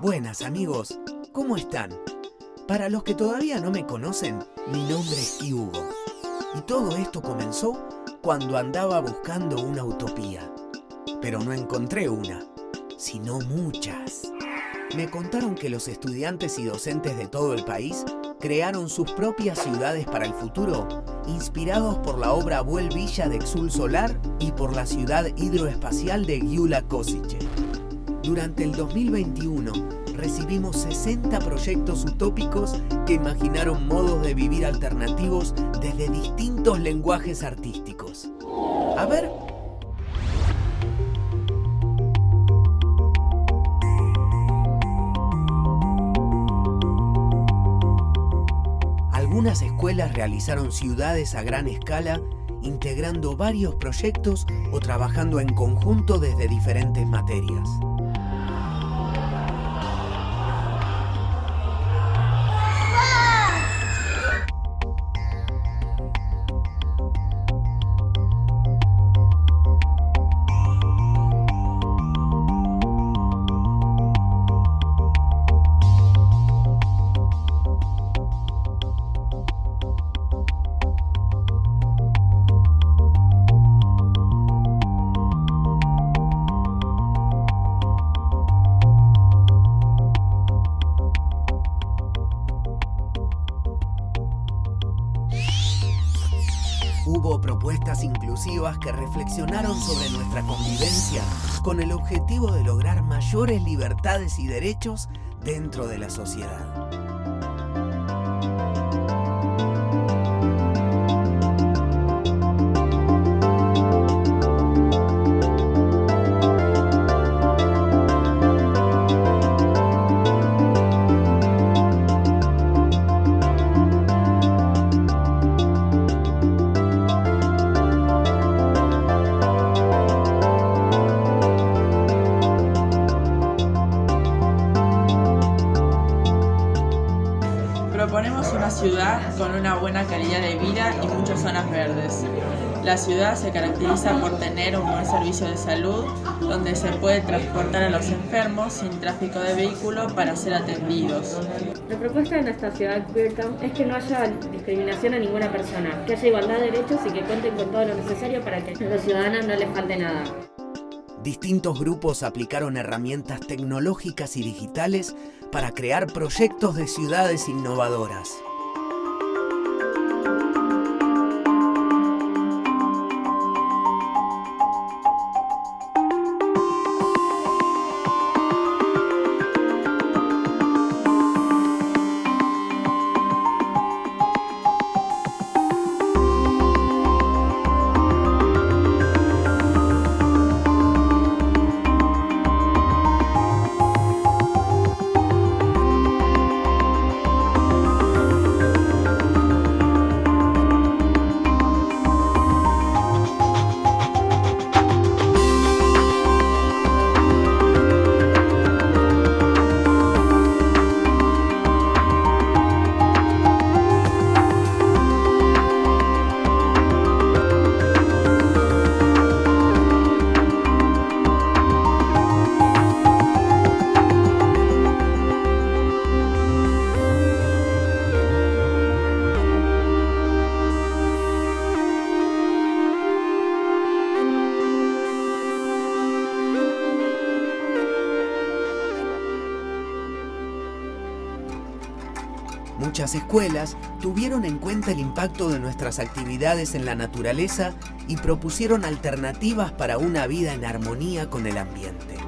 Buenas amigos, ¿cómo están? Para los que todavía no me conocen, mi nombre es Hugo. Y todo esto comenzó cuando andaba buscando una utopía. Pero no encontré una, sino muchas. Me contaron que los estudiantes y docentes de todo el país crearon sus propias ciudades para el futuro, inspirados por la obra Vuel Villa de Exul Solar y por la ciudad hidroespacial de Gyula Kosice. Durante el 2021 recibimos 60 proyectos utópicos que imaginaron modos de vivir alternativos desde distintos lenguajes artísticos. A ver, Algunas escuelas realizaron ciudades a gran escala, integrando varios proyectos o trabajando en conjunto desde diferentes materias. Que reflexionaron sobre nuestra convivencia con el objetivo de lograr mayores libertades y derechos dentro de la sociedad. Proponemos una ciudad con una buena calidad de vida y muchas zonas verdes. La ciudad se caracteriza por tener un buen servicio de salud, donde se puede transportar a los enfermos sin tráfico de vehículo para ser atendidos. La propuesta de nuestra ciudad Queertown es que no haya discriminación a ninguna persona, que haya igualdad de derechos y que cuenten con todo lo necesario para que a los ciudadanos no les falte nada. Distintos grupos aplicaron herramientas tecnológicas y digitales para crear proyectos de ciudades innovadoras. Muchas escuelas tuvieron en cuenta el impacto de nuestras actividades en la naturaleza y propusieron alternativas para una vida en armonía con el ambiente.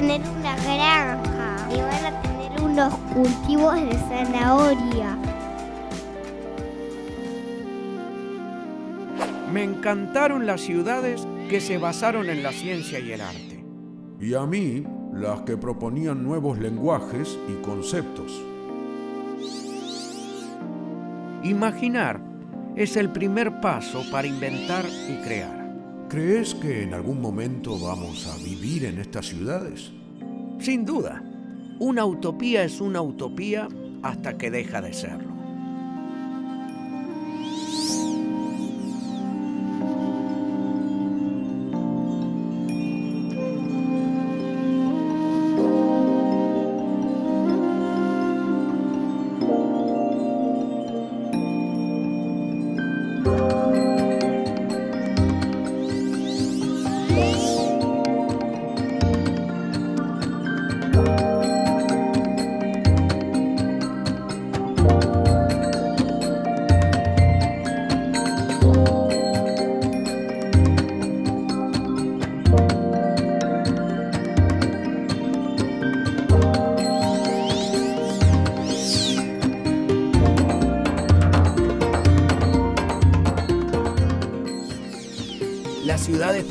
Tener una granja y van a tener unos cultivos de zanahoria. Me encantaron las ciudades que se basaron en la ciencia y el arte. Y a mí, las que proponían nuevos lenguajes y conceptos. Imaginar es el primer paso para inventar y crear. ¿Crees que en algún momento vamos a vivir en estas ciudades? Sin duda, una utopía es una utopía hasta que deja de serlo.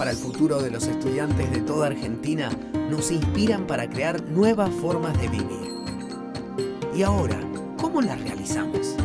Para el futuro de los estudiantes de toda Argentina nos inspiran para crear nuevas formas de vivir. Y ahora, ¿cómo las realizamos?